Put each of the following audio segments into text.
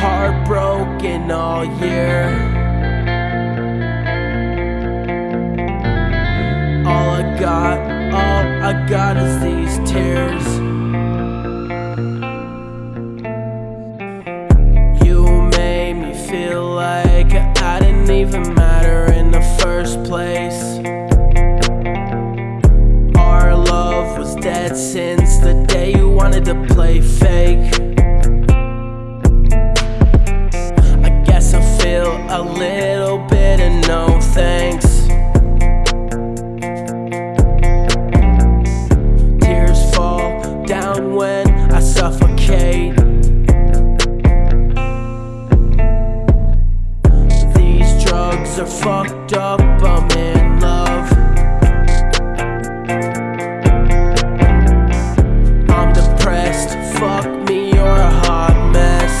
heartbroken all year. All I got, all I got is these tears. You made me feel like I didn't even matter in the first place. Our love was dead since the day you wanted to play fake. Up, I'm in love. I'm depressed, fuck me, you're a hot mess.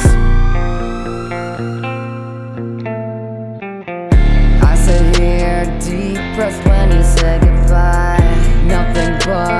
I sit here depressed when you say goodbye. Nothing but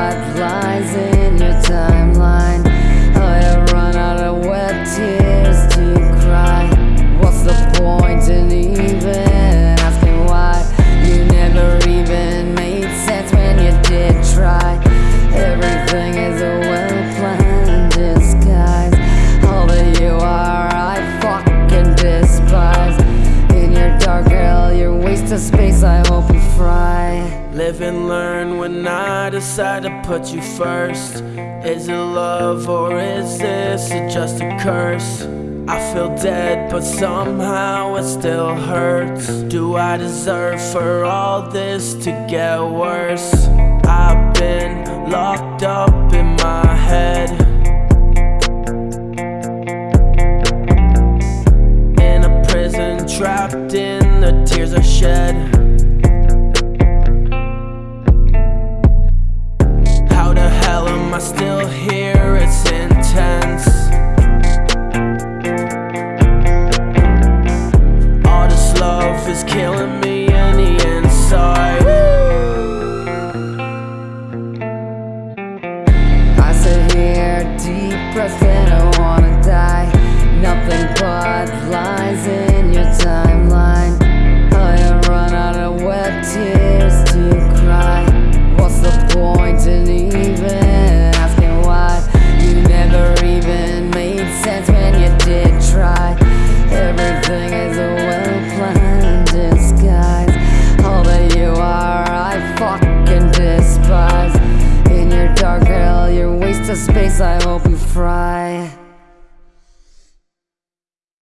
waste space, I hope you fry. Live and learn when I decide to put you first. Is it love or is this just a curse? I feel dead, but somehow it still hurts. Do I deserve for all this to get worse? I've been locked up in my head. In a prison, trapped in the tears I shed. How the hell am I still here? It's intense. All this love is killing me in the inside. I sit here depressed I hope you fry.